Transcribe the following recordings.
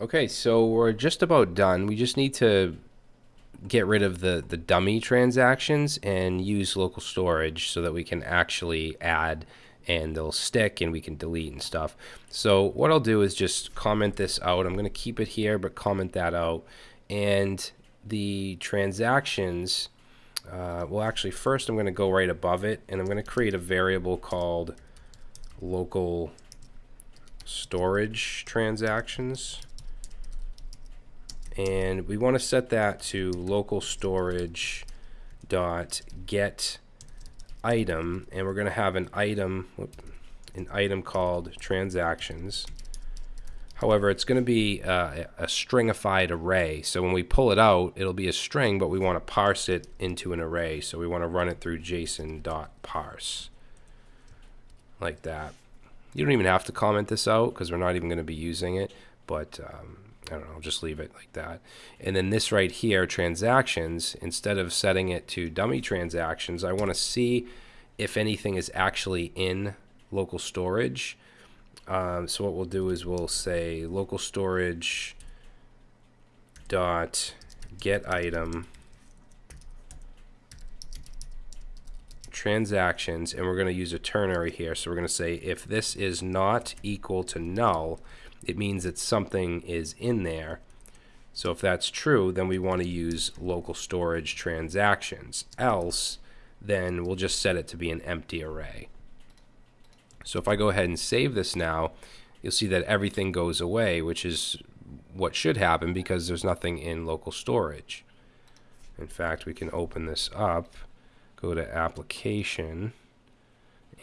Okay, so we're just about done. We just need to get rid of the, the dummy transactions and use local storage so that we can actually add and they'll stick and we can delete and stuff. So what I'll do is just comment this out. I'm going to keep it here, but comment that out. And the transactions, uh, well, actually, first I'm going to go right above it and I'm going to create a variable called local storage transactions and we want to set that to local storage dot get item. And we're going to have an item an item called transactions. However it's going to be uh, a stringified array. So when we pull it out it'll be a string but we want to parse it into an array. So we want to run it through json dot parse. Like that. You don't even have to comment this out because we're not even going to be using it but um, I don't know, I'll just leave it like that. And then this right here, transactions, instead of setting it to dummy transactions, I want to see if anything is actually in local storage. Um, so what we'll do is we'll say local storage dot get item transactions and we're going to use a ternary here so we're going to say if this is not equal to null it means that something is in there. So if that's true, then we want to use local storage transactions. Else, then we'll just set it to be an empty array. So if I go ahead and save this now, you'll see that everything goes away, which is what should happen because there's nothing in local storage. In fact, we can open this up, go to application,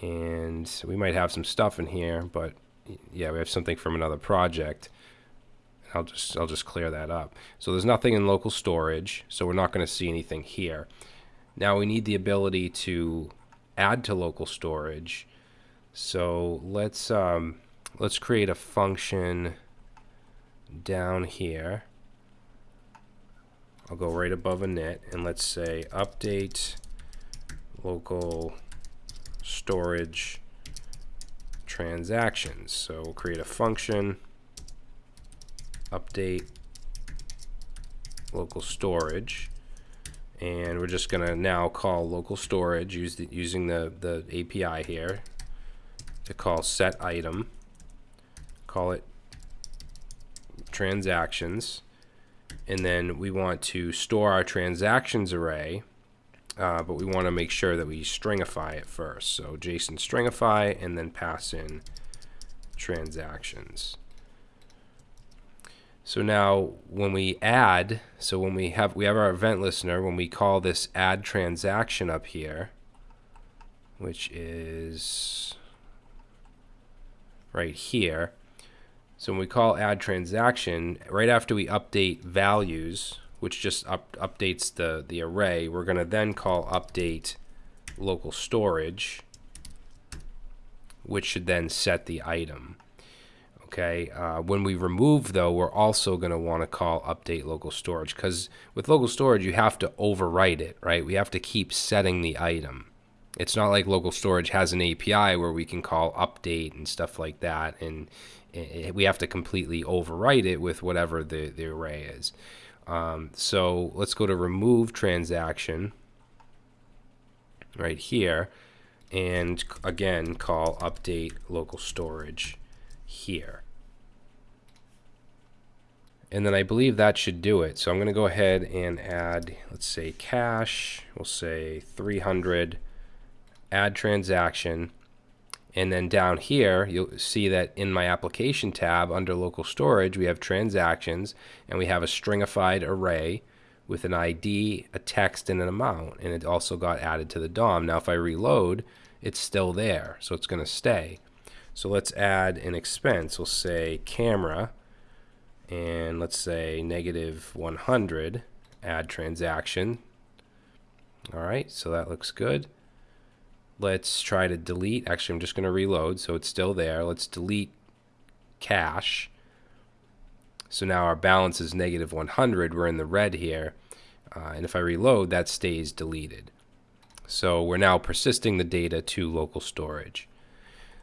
and we might have some stuff in here, but yeah, we have something from another project. I'll just I'll just clear that up. So there's nothing in local storage, so we're not going to see anything here. Now we need the ability to add to local storage. So let's um, let's create a function down here. I'll go right above init and let's say update local storage transactions. So we'll create a function, update local storage, and we're just going to now call local storage use the, using the, the API here to call set item, call it transactions, and then we want to store our transactions array uh, but we want to make sure that we stringify it first. So JSON stringify and then pass in transactions. So now when we add, so when we have we have our event listener, when we call this add transaction up here, which is right here. So when we call add transaction, right after we update values, which just up, updates the, the array. We're going to then call update local storage, which should then set the item. Okay, uh, when we remove though, we're also going to want to call update local storage because with local storage, you have to overwrite it, right? We have to keep setting the item. It's not like local storage has an API where we can call update and stuff like that. And it, we have to completely overwrite it with whatever the, the array is. Um, so let's go to remove transaction right here and again call update local storage here. And then I believe that should do it. So I'm going to go ahead and add, let's say cash, we'll say 300, add transaction, and then down here, you'll see that in my application tab under local storage, we have transactions and we have a stringified array with an ID, a text, and an amount. And it also got added to the DOM. Now, if I reload, it's still there. So it's going to stay. So let's add an expense. We'll say camera and let's say negative 100 add transaction. All right, so that looks good. Let's try to delete. Actually, I'm just going to reload, so it's still there. Let's delete cash. So now our balance is negative 100. We're in the red here. Uh, and if I reload, that stays deleted. So we're now persisting the data to local storage.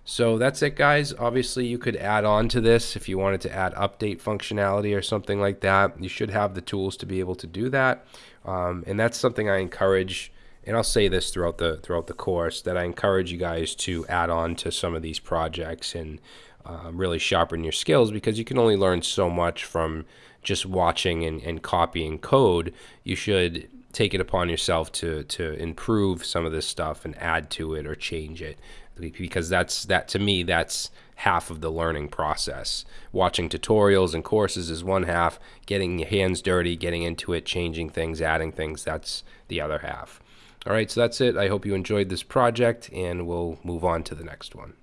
So that's it, guys. Obviously, you could add on to this if you wanted to add update functionality or something like that. You should have the tools to be able to do that, um, and that's something I encourage. And I'll say this throughout the throughout the course that I encourage you guys to add on to some of these projects and um, really sharpen your skills because you can only learn so much from just watching and, and copying code. You should take it upon yourself to to improve some of this stuff and add to it or change it because that's that to me that's half of the learning process. Watching tutorials and courses is one half. Getting your hands dirty getting into it changing things adding things that's the other half all right so that's it. I hope you enjoyed this project and we'll move on to the next one